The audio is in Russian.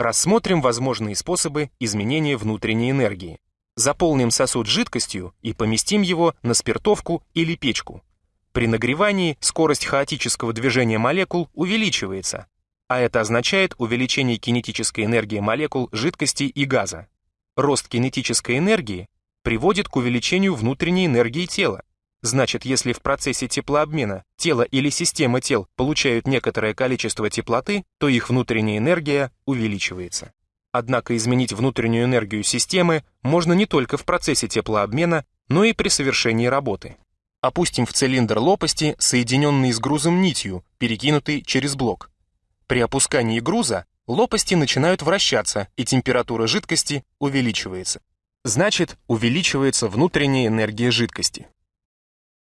Рассмотрим возможные способы изменения внутренней энергии. Заполним сосуд жидкостью и поместим его на спиртовку или печку. При нагревании скорость хаотического движения молекул увеличивается, а это означает увеличение кинетической энергии молекул жидкости и газа. Рост кинетической энергии приводит к увеличению внутренней энергии тела. Значит, если в процессе теплообмена тело или система тел получают некоторое количество теплоты, то их внутренняя энергия увеличивается. Однако изменить внутреннюю энергию системы можно не только в процессе теплообмена, но и при совершении работы. Опустим в цилиндр лопасти, соединенный с грузом нитью, перекинутый через блок. При опускании груза лопасти начинают вращаться, и температура жидкости увеличивается. Значит, увеличивается внутренняя энергия жидкости.